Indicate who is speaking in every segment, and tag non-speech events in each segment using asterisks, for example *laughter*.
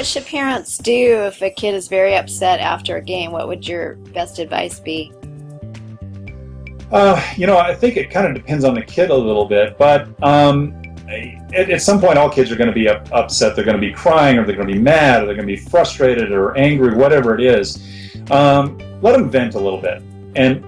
Speaker 1: what should parents do if a kid is very upset after a game? What would your best advice be?
Speaker 2: Uh, you know, I think it kind of depends on the kid a little bit, but um, at, at, some point, all kids are going to be up, upset. They're going to be crying, or they're going to be mad, or they're going to be frustrated, or angry, whatever it is. Um, let them vent a little bit. And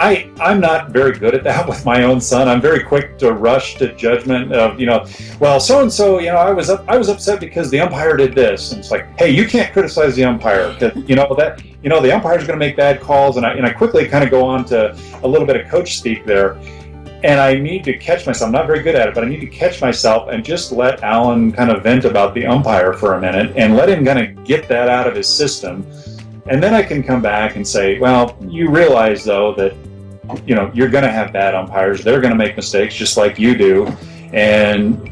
Speaker 2: I, I'm not very good at that *laughs* with my own son. I'm very quick to rush to judgment of, you know, well, so and so, you know, I was up, I was upset because the umpire did this, and it's like, hey, you can't criticize the umpire, you know that, you know, the umpire's going to make bad calls, and I, and I quickly kind of go on to a little bit of coach speak there, and I need to catch myself. I'm not very good at it, but I need to catch myself and just let Alan kind of vent about the umpire for a minute and let him kind of get that out of his system. And then I can come back and say, well, you realize though that you know, you're going to have bad umpires. They're going to make mistakes just like you do. And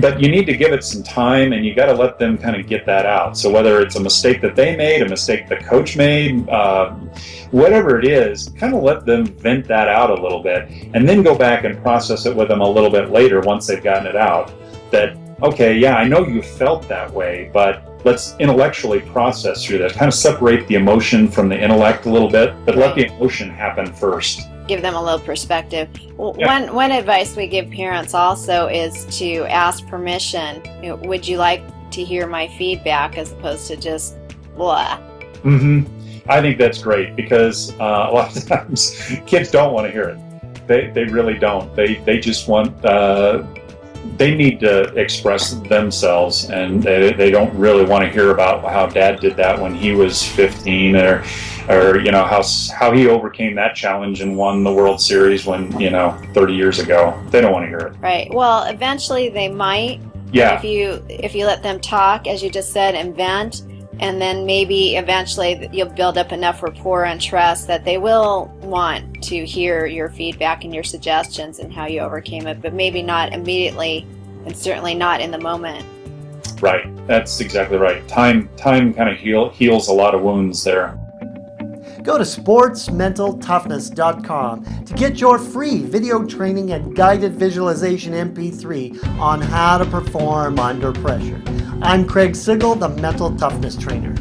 Speaker 2: but you need to give it some time and you got to let them kind of get that out. So whether it's a mistake that they made, a mistake the coach made, uh, whatever it is, kind of let them vent that out a little bit and then go back and process it with them a little bit later once they've gotten it out. That, okay, yeah, I know you felt that way, but let's intellectually process through that. Kind of separate the emotion from the intellect a little bit, but let the emotion happen first.
Speaker 1: Give them a little perspective. Yeah. One one advice we give parents also is to ask permission. You know, would you like to hear my feedback as opposed to just blah.
Speaker 2: Mm-hmm. I think that's great because uh, a lot of *laughs* times kids don't want to hear it. They, they really don't. They they just want uh, they need to express themselves and they, they don't really want to hear about how dad did that when he was 15 or or you know how how he overcame that challenge and won the World Series when you know 30 years ago. They don't want to hear it.
Speaker 1: Right. Well eventually they might
Speaker 2: yeah.
Speaker 1: if you if you let them talk as you just said and vent and then maybe eventually you'll build up enough rapport and trust that they will want to hear your feedback and your suggestions and how you overcame it but maybe not immediately and certainly not in the moment.
Speaker 2: Right. That's exactly right. Time time kind of heal, heals a lot of wounds there.
Speaker 3: Go to sportsmentaltoughness.com to get your free video training and guided visualization MP3 on how to perform under pressure. I'm Craig Sigl, the Mental Toughness Trainer.